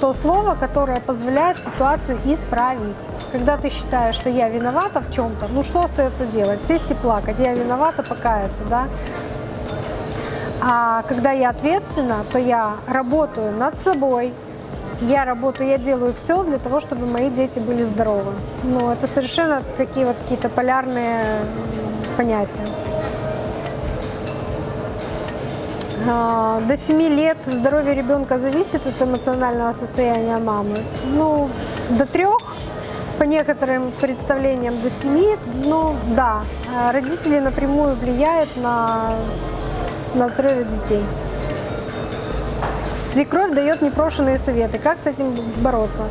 то слово, которое позволяет ситуацию исправить. Когда ты считаешь, что я виновата в чем-то, ну что остается делать? Сесть и плакать. Я виновата, покаяться, да? А когда я ответственна, то я работаю над собой, я работаю, я делаю все для того, чтобы мои дети были здоровы. Но это совершенно такие вот какие-то полярные понятия. До 7 лет здоровье ребенка зависит от эмоционального состояния мамы. Ну, до трех, по некоторым представлениям до 7, ну да, родители напрямую влияют на на здоровье детей. Свекровь дает непрошенные советы. Как с этим бороться?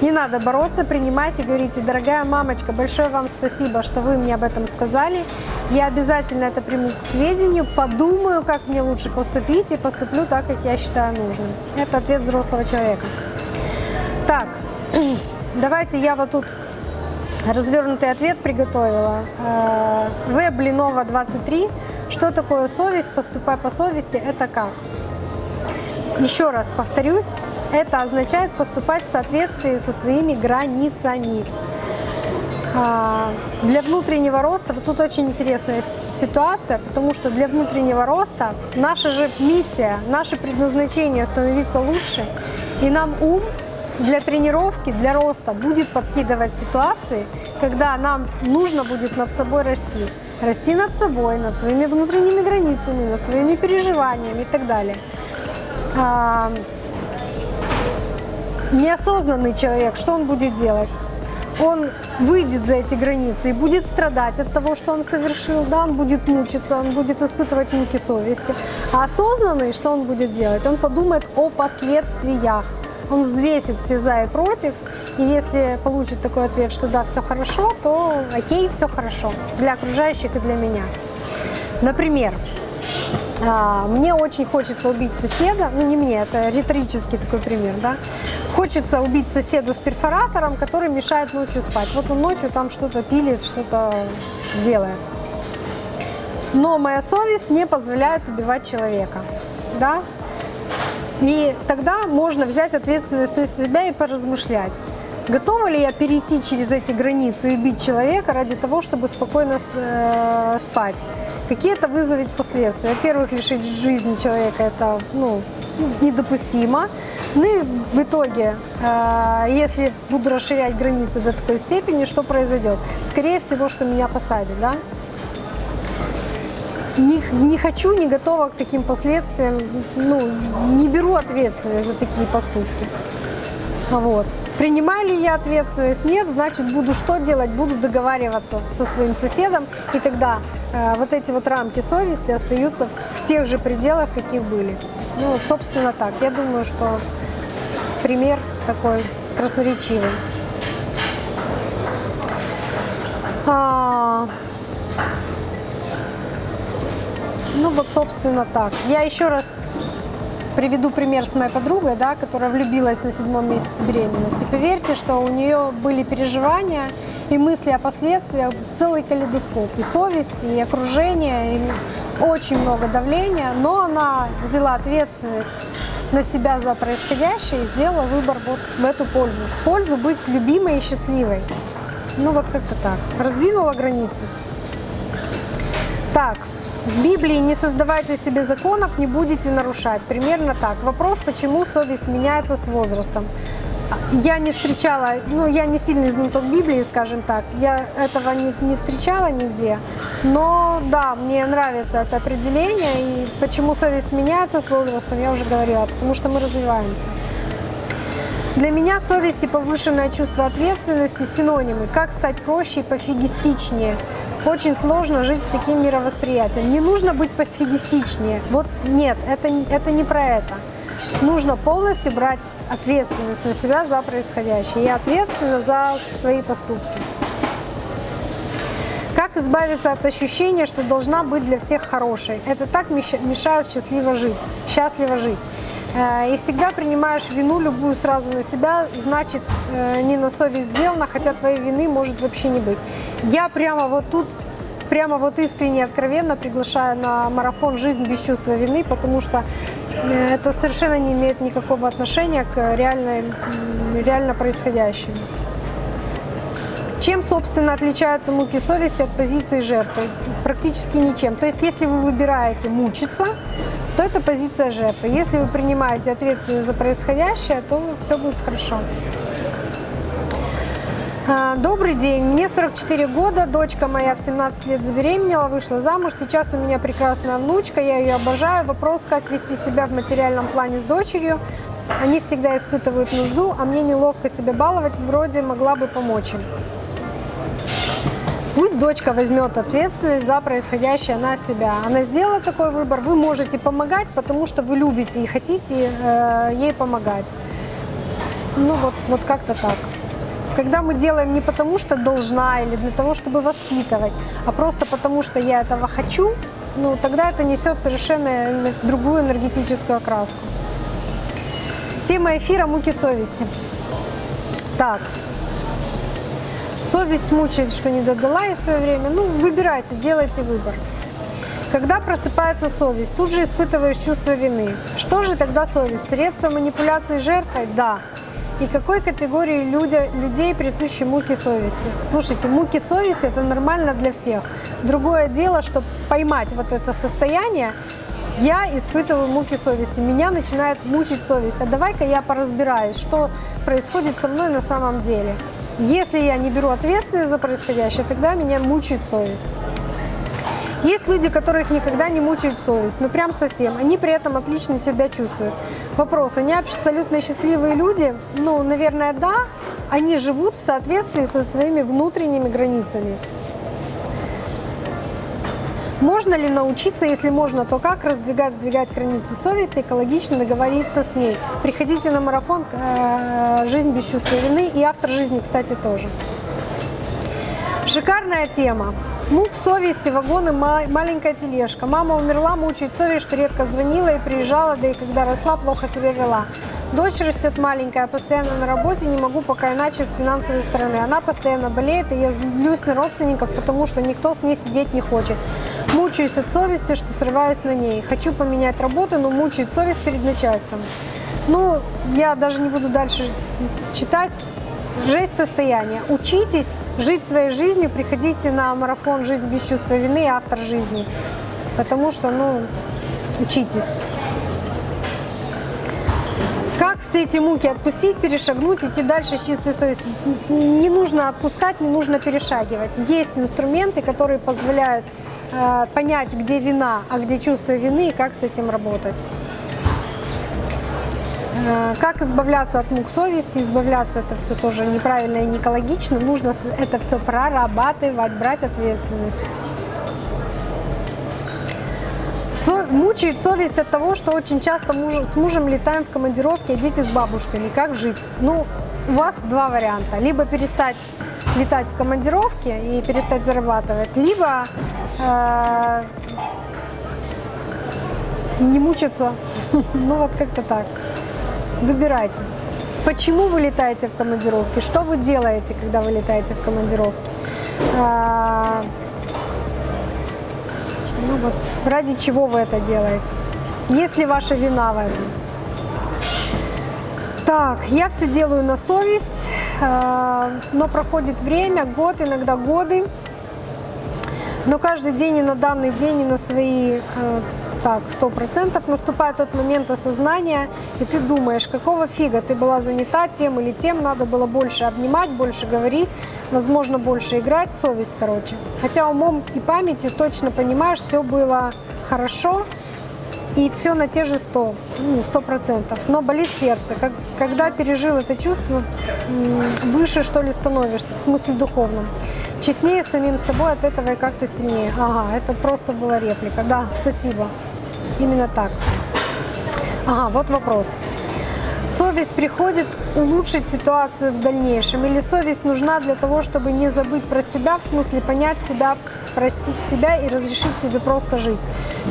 Не надо бороться, принимайте, говорите, дорогая мамочка, большое вам спасибо, что вы мне об этом сказали. Я обязательно это приму к сведению, подумаю, как мне лучше поступить и поступлю так, как я считаю нужным. Это ответ взрослого человека. Так, давайте я вот тут развернутый ответ приготовила. Э, В Блинова 23 что такое совесть? Поступай по совести – это как? Еще раз повторюсь, это означает поступать в соответствии со своими границами. А, для внутреннего роста, вот тут очень интересная ситуация, потому что для внутреннего роста наша же миссия, наше предназначение становиться лучше, и нам ум для тренировки, для роста будет подкидывать ситуации, когда нам нужно будет над собой расти расти над собой, над своими внутренними границами, над своими переживаниями и так далее. Неосознанный человек, что он будет делать? Он выйдет за эти границы и будет страдать от того, что он совершил, да, он будет мучиться, он будет испытывать муки совести. А осознанный, что он будет делать? Он подумает о последствиях. Он взвесит все за и против и если получит такой ответ, что да, все хорошо, то окей, все хорошо для окружающих и для меня. Например, а, мне очень хочется убить соседа, ну не мне, это риторический такой пример, да. Хочется убить соседа с перфоратором, который мешает ночью спать. Вот он ночью там что-то пилит, что-то делает. Но моя совесть не позволяет убивать человека, да. И тогда можно взять ответственность на себя и поразмышлять. Готова ли я перейти через эти границы и убить человека ради того, чтобы спокойно э, спать? Какие это вызовет последствия? Во-первых, лишить жизни человека это ну, недопустимо. Ну и в итоге, э, если буду расширять границы до такой степени, что произойдет? Скорее всего, что меня посадят, да? Не, не хочу, не готова к таким последствиям, ну, не беру ответственность за такие поступки. Вот. Принимаю ли я ответственность? Нет, значит, буду что делать? Буду договариваться со своим соседом, и тогда э, вот эти вот рамки совести остаются в тех же пределах, каких были. Ну, вот, собственно, так. Я думаю, что пример такой красноречивый. А... Ну вот, собственно, так. Я еще раз приведу пример с моей подругой, да, которая влюбилась на седьмом месяце беременности. Поверьте, что у нее были переживания и мысли о последствиях, целый калейдоскоп, и совесть, и окружение, и очень много давления, но она взяла ответственность на себя за происходящее и сделала выбор вот в эту пользу. В пользу быть любимой и счастливой. Ну вот как-то так. Раздвинула границы. Так, в Библии не создавайте себе законов, не будете нарушать. Примерно так. Вопрос, почему совесть меняется с возрастом. Я не встречала, ну я не сильный знаток Библии, скажем так, я этого не, не встречала нигде, но да, мне нравится это определение, и почему совесть меняется с возрастом, я уже говорила, потому что мы развиваемся. Для меня совесть и повышенное чувство ответственности синонимы. Как стать проще и пофигистичнее? Очень сложно жить с таким мировосприятием. Не нужно быть пофигистичнее. Вот нет, это, это не про это. Нужно полностью брать ответственность на себя за происходящее. Я ответственна за свои поступки. Как избавиться от ощущения, что должна быть для всех хорошей? Это так мешает счастливо жить, счастливо жить. Э, и всегда принимаешь вину любую сразу на себя, значит, э, не на совесть сделано, хотя твоей вины может вообще не быть. Я прямо вот тут, прямо вот искренне, откровенно приглашаю на марафон «Жизнь без чувства вины», потому что э, это совершенно не имеет никакого отношения к реально, реально происходящему. Чем, собственно, отличаются муки совести от позиции жертвы? Практически ничем. То есть, если вы выбираете мучиться, то это позиция жертвы. Если вы принимаете ответственность за происходящее, то все будет хорошо. А, добрый день, мне 44 года, дочка моя в 17 лет забеременела, вышла замуж, сейчас у меня прекрасная внучка, я ее обожаю. Вопрос, как вести себя в материальном плане с дочерью. Они всегда испытывают нужду, а мне неловко себя баловать, вроде могла бы помочь им. Пусть дочка возьмет ответственность за происходящее на себя. Она сделала такой выбор, вы можете помогать, потому что вы любите и хотите э, ей помогать. Ну вот, вот как-то так. Когда мы делаем не потому, что должна или для того, чтобы воспитывать, а просто потому, что я этого хочу, ну тогда это несет совершенно другую энергетическую окраску. Тема эфира «Муки совести». Так, Совесть мучает, что не додала ей свое время. Ну, выбирайте, делайте выбор. Когда просыпается совесть, тут же испытываешь чувство вины. Что же тогда совесть? Средство манипуляции жертвой? Да. И какой категории люди, людей присущи муки совести? Слушайте, муки совести это нормально для всех. Другое дело, что поймать вот это состояние, я испытываю муки совести, меня начинает мучить совесть. А давай-ка я поразбираюсь, что происходит со мной на самом деле. Если я не беру ответственность за происходящее, тогда меня мучает совесть. Есть люди, которых никогда не мучает совесть, ну прям совсем. Они при этом отлично себя чувствуют. Вопрос, они абсолютно счастливые люди? Ну, наверное, да. Они живут в соответствии со своими внутренними границами. Можно ли научиться, если можно, то как раздвигать, сдвигать границы совести, экологично договориться с ней? Приходите на марафон э, «Жизнь без чувства вины» и автор жизни, кстати, тоже. Шикарная тема. Мук совести, вагоны, маленькая тележка. Мама умерла, мучает совесть, что редко звонила и приезжала, да и когда росла, плохо себя вела. Дочь растет маленькая, постоянно на работе, не могу пока иначе с финансовой стороны. Она постоянно болеет, и я злюсь на родственников, потому что никто с ней сидеть не хочет. Мучаюсь от совести, что срываюсь на ней. Хочу поменять работу, но мучает совесть перед начальством. Ну, я даже не буду дальше читать. Жесть состояния. Учитесь жить своей жизнью, приходите на марафон «Жизнь без чувства вины» автор жизни. Потому что, ну, учитесь. Как все эти муки отпустить, перешагнуть, идти дальше с чистой совестью? Не нужно отпускать, не нужно перешагивать. Есть инструменты, которые позволяют понять, где вина, а где чувство вины и как с этим работать. Э, как избавляться от мук совести? Избавляться это все тоже неправильно и не экологично. Нужно это все прорабатывать, брать ответственность. Со, мучает совесть от того, что очень часто муж, с мужем летаем в командировке, а дети с бабушками. Как жить? Ну, у вас два варианта. Либо перестать летать в командировке и перестать зарабатывать, либо э, не мучиться. Ну вот как-то так. Выбирайте. Почему вы летаете в командировки? Что вы делаете, когда вы летаете в командировки? А, ну вот, ради чего вы это делаете? Есть ли ваша вина в этом? Так, я все делаю на совесть, но проходит время, год, иногда годы. Но каждый день и на данный день, и на свои а, так, сто процентов наступает тот момент осознания, и ты думаешь, какого фига ты была занята тем или тем, надо было больше обнимать, больше говорить, возможно, больше играть, совесть, короче. Хотя умом и памятью точно понимаешь, все было хорошо, и все на те же 100, ну, 100%. Но болит сердце. Как, когда пережил это чувство, выше, что ли, становишься, в смысле духовном. Честнее самим собой от этого и как-то сильнее. Ага, это просто была реплика. Да, спасибо. Именно так. Ага, вот вопрос. Совесть приходит улучшить ситуацию в дальнейшем? Или совесть нужна для того, чтобы не забыть про себя, в смысле понять себя, простить себя и разрешить себе просто жить?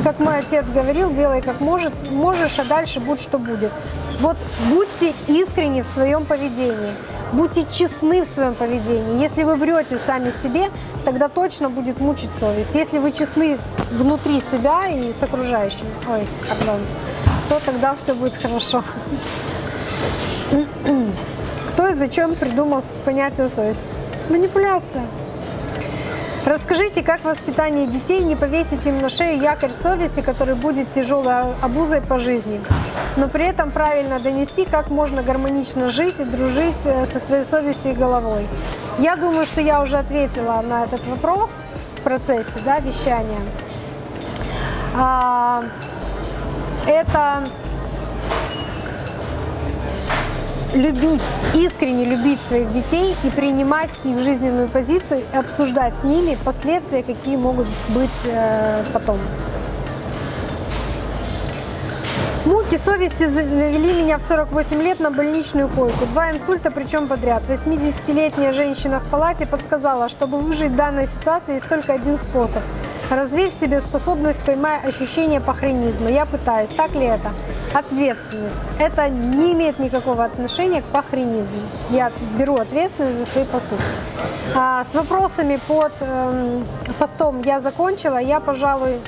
Как мой отец говорил, делай как может, можешь, а дальше будь что будет. Вот будьте искренни в своем поведении. Будьте честны в своем поведении. Если вы врете сами себе, тогда точно будет мучить совесть. Если вы честны внутри себя и с окружающими, ой, пардон, то тогда все будет хорошо. Кто и зачем придумал понятие совесть? Манипуляция. Расскажите, как воспитание детей не повесить им на шею якорь совести, который будет тяжелой обузой по жизни, но при этом правильно донести, как можно гармонично жить и дружить э, со своей совестью и головой. Я думаю, что я уже ответила на этот вопрос в процессе да, вещания. А, это любить, искренне любить своих детей и принимать их жизненную позицию и обсуждать с ними последствия, какие могут быть э, потом. Муки совести завели меня в 48 лет на больничную койку. Два инсульта, причем подряд. 80-летняя женщина в палате подсказала, чтобы выжить в данной ситуации есть только один способ – Развей в себе способность поймать ощущение пахренизма. Я пытаюсь. Так ли это? Ответственность. Это не имеет никакого отношения к пахренизму. Я беру ответственность за свои поступки. А, с вопросами под э, постом я закончила. Я, пожалуй,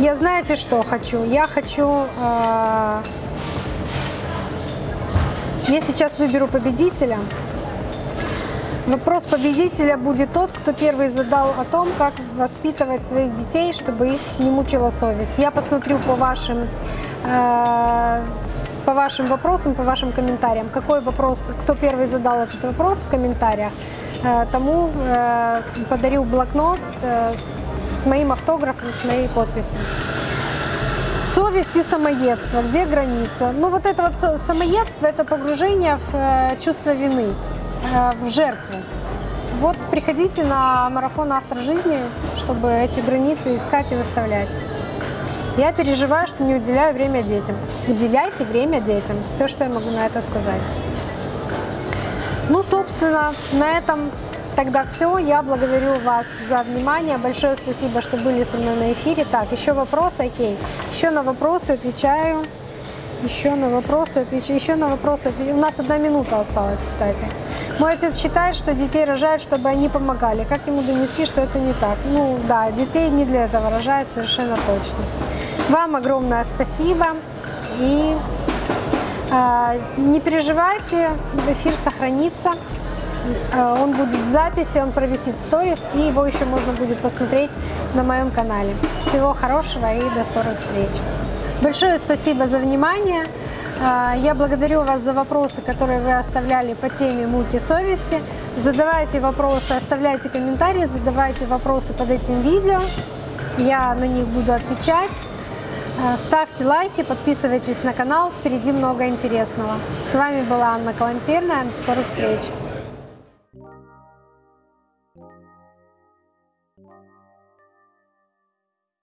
я знаете, что хочу? Я хочу... Э, я сейчас выберу победителя. Вопрос победителя будет тот, кто первый задал о том, как воспитывать своих детей, чтобы их не мучила совесть. Я посмотрю по вашим, э, по вашим вопросам, по вашим комментариям. Какой вопрос, кто первый задал этот вопрос в комментариях, э, тому э, подарю блокнот э, с моим автографом, с моей подписью. Совесть и самоедство. Где граница? Ну вот это вот самоедство, это погружение в э, чувство вины. Э, в жертву. Вот приходите на марафон «Автор жизни», чтобы эти границы искать и выставлять. Я переживаю, что не уделяю время детям. Уделяйте время детям. Все, что я могу на это сказать. Ну, собственно, на этом тогда все. Я благодарю вас за внимание. Большое спасибо, что были со мной на эфире. Так, еще вопросы? Окей. Еще на вопросы отвечаю. Еще на вопросы отвечаю. Еще на вопросы отвечаю. У нас одна минута осталась, кстати. Мой отец считает, что детей рожают, чтобы они помогали. Как ему донести, что это не так? Ну да, детей не для этого рожают, совершенно точно. Вам огромное спасибо. И э, не переживайте, эфир сохранится. Э, он будет в записи, он провисит в сторис, и его еще можно будет посмотреть на моем канале. Всего хорошего и до скорых встреч. Большое спасибо за внимание. А, я благодарю вас за вопросы, которые вы оставляли по теме муки совести. Задавайте вопросы, оставляйте комментарии, задавайте вопросы под этим видео. Я на них буду отвечать. А, ставьте лайки, подписывайтесь на канал, впереди много интересного. С вами была Анна Калантерная, до скорых встреч!